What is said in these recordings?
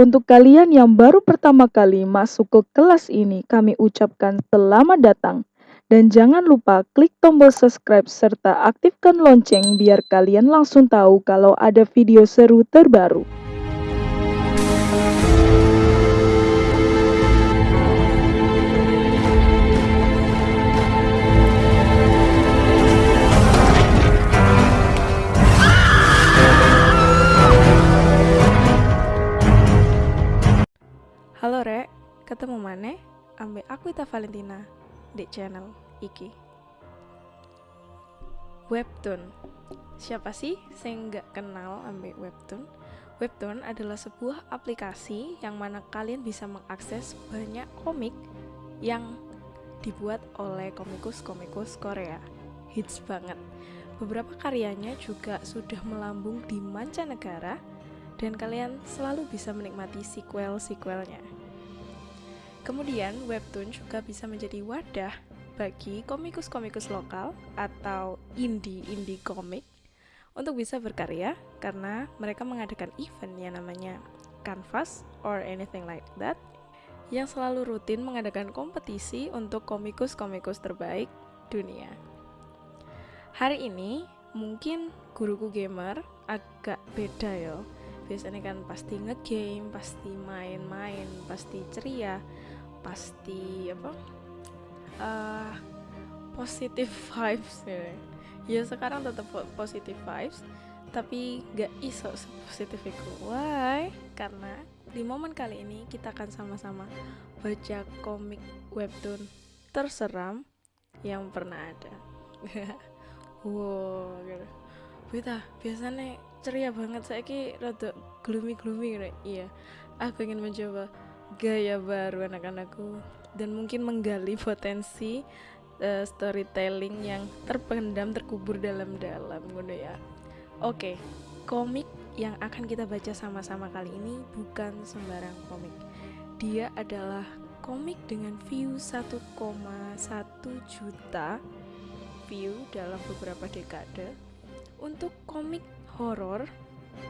Untuk kalian yang baru pertama kali masuk ke kelas ini, kami ucapkan selamat datang. Dan jangan lupa klik tombol subscribe serta aktifkan lonceng biar kalian langsung tahu kalau ada video seru terbaru. Ketemu mana? Ambek aku Ita Valentina di channel iki. Webtoon. Siapa sih saya nggak kenal ambek Webtoon? Webtoon adalah sebuah aplikasi yang mana kalian bisa mengakses banyak komik yang dibuat oleh komikus-komikus Korea. Hits banget. Beberapa karyanya juga sudah melambung di mancanegara dan kalian selalu bisa menikmati sequel-sequelnya. Kemudian, webtoon juga bisa menjadi wadah bagi komikus-komikus lokal atau indie-indie komik untuk bisa berkarya karena mereka mengadakan event yang namanya Canvas or anything like that yang selalu rutin mengadakan kompetisi untuk komikus-komikus terbaik dunia. Hari ini mungkin guruku gamer agak beda ya biasanya kan pasti ngegame pasti main-main pasti ceria pasti apa uh, positive vibes ya. ya sekarang tetap positive vibes tapi gak iso positif itu why? Karena di momen kali ini kita akan sama-sama baca komik webtoon terseram yang pernah ada. Wow gitu. Beta, biasanya ceria banget. Saya ki rada gloomy gloomy iya aku ingin mencoba gaya baru anak-anakku. Dan mungkin menggali potensi uh, storytelling yang terpendam terkubur dalam-dalam gitu ya. Oke komik yang akan kita baca sama-sama kali ini bukan sembarang komik. Dia adalah komik dengan view 1,1 juta view dalam beberapa dekade. Untuk komik horor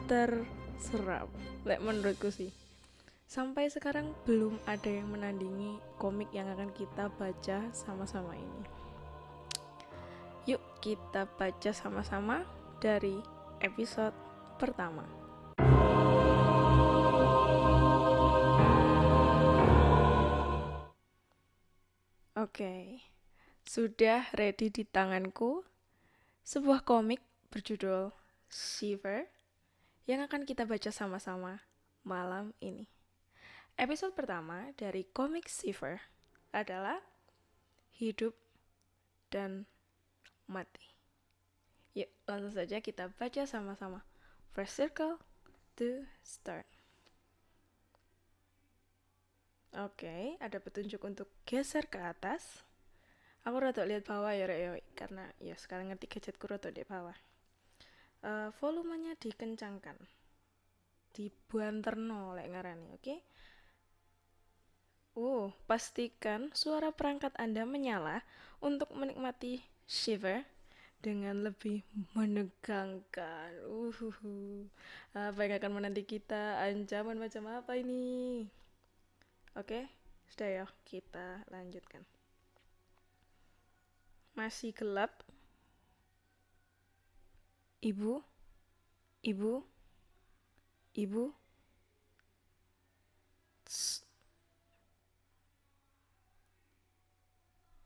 terseram like menurutku sih sampai sekarang belum ada yang menandingi komik yang akan kita baca sama-sama ini yuk kita baca sama-sama dari episode pertama Oke, okay. sudah ready di tanganku sebuah komik berjudul Shiver yang akan kita baca sama-sama malam ini. Episode pertama dari komik Shiver adalah Hidup dan Mati. Yuk, langsung saja kita baca sama-sama. First circle to start. Oke, okay, ada petunjuk untuk geser ke atas. Aku rada lihat bawah ya, Rek, karena ya sekarang ngerti gadgetku rada di bawah uh, volumenya dikencangkan dibanterno lek ngarani oke okay? Uh, pastikan suara perangkat Anda menyala untuk menikmati Shiver dengan lebih menegangkan. Uh, apa yang akan menanti kita? Ancaman macam apa ini? Oke, sudah ya, kita lanjutkan. Masih gelap, Ibu, ibu, ibu.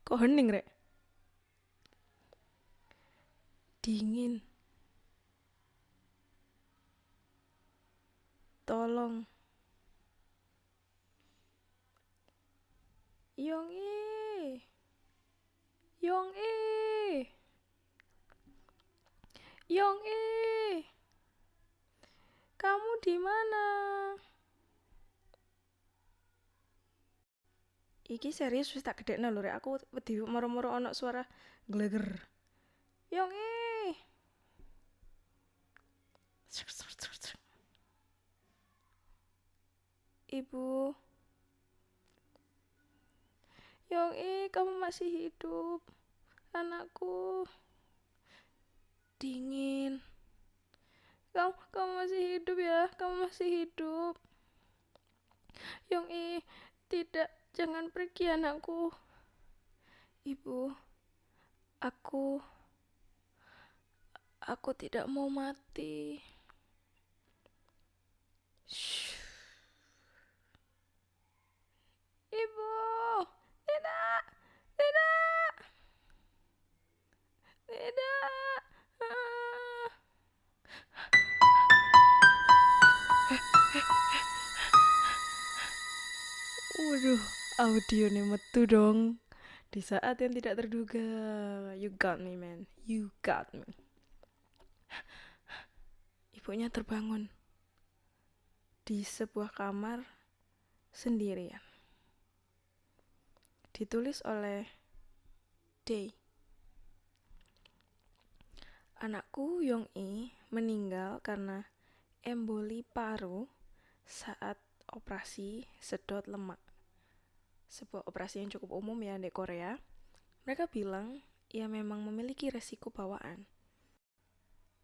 Kok hening, Rek? Dingin. Tolong. Yong e. Yong e. Yong eh kamu di mana? Iki serius wis tak gedekno lho rek. Aku wedi moro-moro ana suara gleger. Yong eh Ibu. Yong eh kamu masih hidup anakku. Dingin. Kamu kamu masih hidup ya kamu masih hidup. Yongi, tidak, jangan pergi anakku. Ibu, aku aku tidak mau mati. Ibu, tidak, tidak, tidak. Ah. Waduh, audio nih metu dong. Di saat yang tidak terduga. You got me, man. You got me. Ibunya terbangun di sebuah kamar sendirian. Ditulis oleh Day. Anakku Yong I meninggal karena emboli paru saat operasi sedot lemak. Sebuah operasi yang cukup umum ya di Korea. Mereka bilang ia memang memiliki resiko bawaan.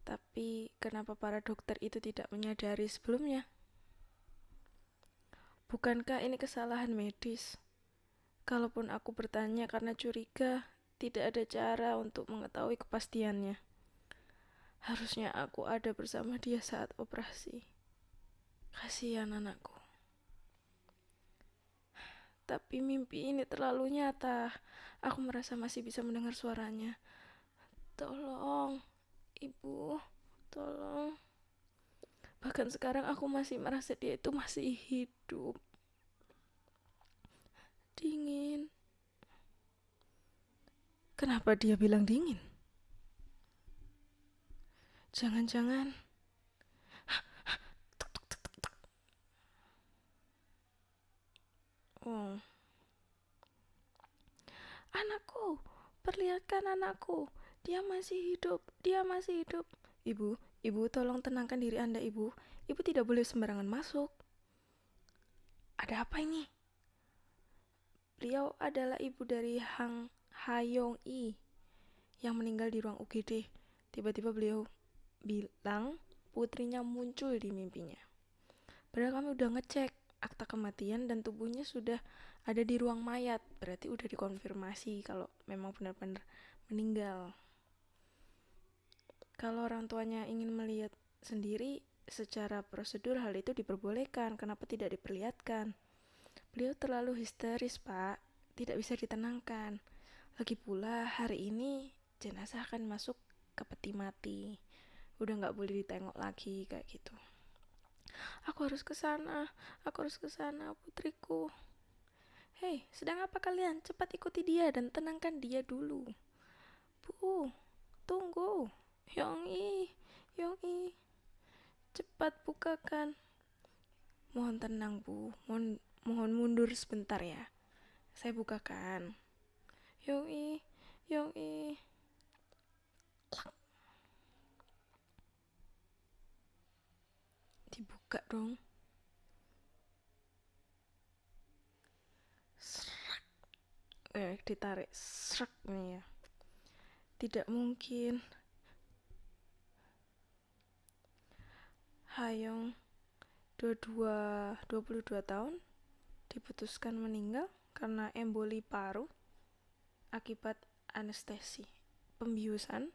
Tapi kenapa para dokter itu tidak menyadari sebelumnya? Bukankah ini kesalahan medis? Kalaupun aku bertanya karena curiga, tidak ada cara untuk mengetahui kepastiannya. Harusnya aku ada bersama dia saat operasi. Kasihan anakku. Tapi mimpi ini terlalu nyata. Aku merasa masih bisa mendengar suaranya. Tolong, ibu, tolong. Bahkan sekarang aku masih merasa dia itu masih hidup. Dingin. Kenapa dia bilang dingin? Jangan-jangan Oh. Anakku, perlihatkan anakku. Dia masih hidup. Dia masih hidup. Ibu, Ibu, tolong tenangkan diri Anda, Ibu. Ibu tidak boleh sembarangan masuk. Ada apa ini? Beliau adalah ibu dari Hang Hayong I yang meninggal di ruang UGD. Tiba-tiba beliau bilang putrinya muncul di mimpinya. Padahal kami udah ngecek akta kematian dan tubuhnya sudah ada di ruang mayat. Berarti udah dikonfirmasi kalau memang benar-benar meninggal. Kalau orang tuanya ingin melihat sendiri, secara prosedur hal itu diperbolehkan. Kenapa tidak diperlihatkan? Beliau terlalu histeris, Pak. Tidak bisa ditenangkan. Lagi pula hari ini jenazah akan masuk ke peti mati. Udah nggak boleh ditengok lagi kayak gitu. Aku harus ke sana. Aku harus ke sana, putriku. Hei, sedang apa kalian? Cepat ikuti dia dan tenangkan dia dulu. Bu, tunggu. Yongi, Yongi, cepat bukakan. Mohon tenang, Bu. Mohon, mohon mundur sebentar ya. Saya bukakan. Yongi, Yongi. Dibuka dong. Serak. Eh, ditarik. Serak nih ya. Tidak mungkin. Hayong 22 22 tahun diputuskan meninggal karena emboli paru akibat anestesi pembiusan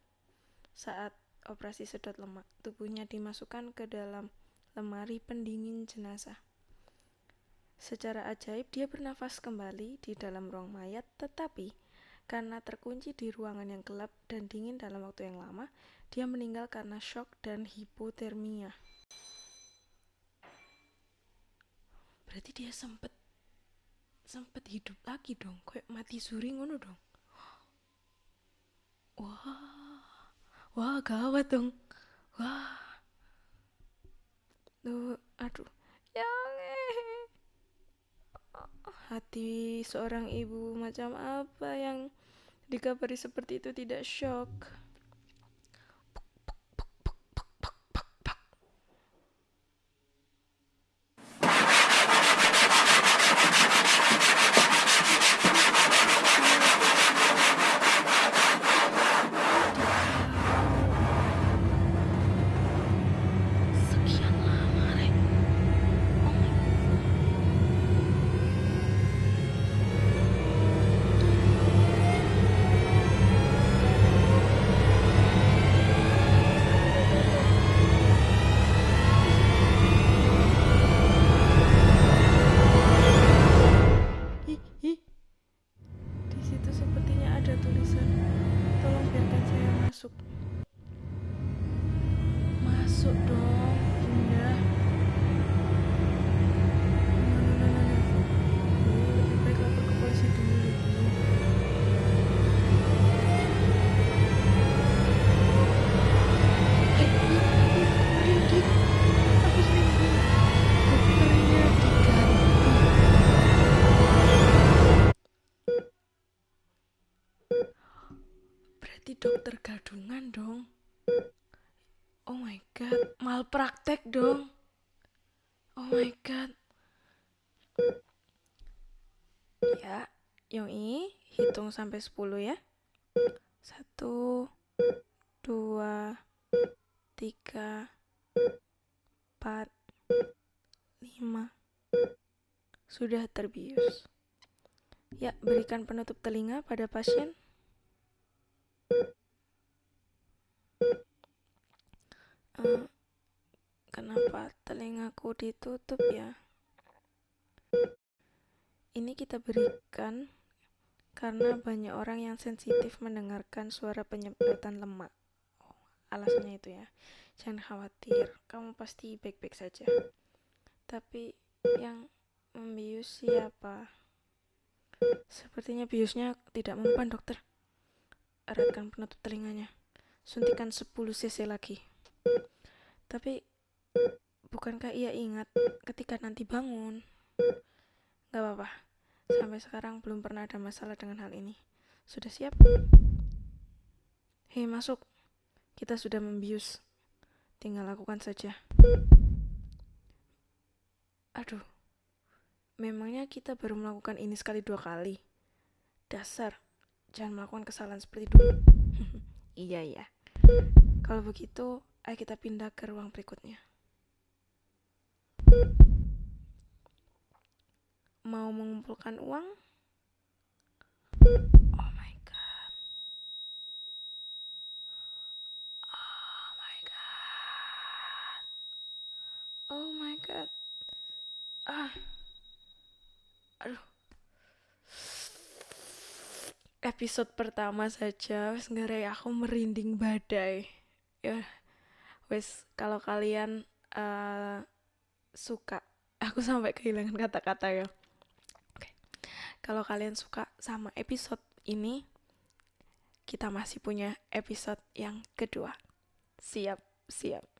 saat operasi sedot lemak. Tubuhnya dimasukkan ke dalam lemari pendingin jenazah. Secara ajaib dia bernafas kembali di dalam ruang mayat tetapi karena terkunci di ruangan yang gelap dan dingin dalam waktu yang lama, dia meninggal karena shock dan hipotermia. berarti dia sempet sempet hidup lagi dong kayak mati suri ngono dong wah wah gawat dong wah tuh aduh. Yang hati seorang ibu macam apa yang dikabari seperti itu tidak shock masuk. Masuk dong. Berarti dokter gadungan dong. Oh my god, malpraktek dong. Oh my god. Ya, Yoi, hitung sampai 10 ya. Satu, dua, tiga, empat, lima. Sudah terbius. Ya, berikan penutup telinga pada pasien. Uh, kenapa telingaku ditutup ya? Ini kita berikan karena banyak orang yang sensitif mendengarkan suara penyedotan lemak. Oh, alasnya itu ya. Jangan khawatir, kamu pasti baik-baik saja. Tapi yang membius siapa? Sepertinya biusnya tidak mempan, dokter. Eratkan penutup telinganya. Suntikan 10 cc lagi. Tapi, bukankah ia ingat ketika nanti bangun? Gak apa-apa. Sampai sekarang belum pernah ada masalah dengan hal ini. Sudah siap? Hei, masuk. Kita sudah membius. Tinggal lakukan saja. Aduh. Memangnya kita baru melakukan ini sekali dua kali? Dasar, jangan melakukan kesalahan seperti dulu. iya, iya. Kalau begitu, ayo kita pindah ke ruang berikutnya. Mau mengumpulkan uang? Oh my god. Oh my god. Oh my god. Ah aduh episode pertama saja ngarai aku merinding badai ya wes kalau kalian uh, suka aku sampai kehilangan kata-kata ya. Oke. Kalau kalian suka sama episode ini kita masih punya episode yang kedua. Siap siap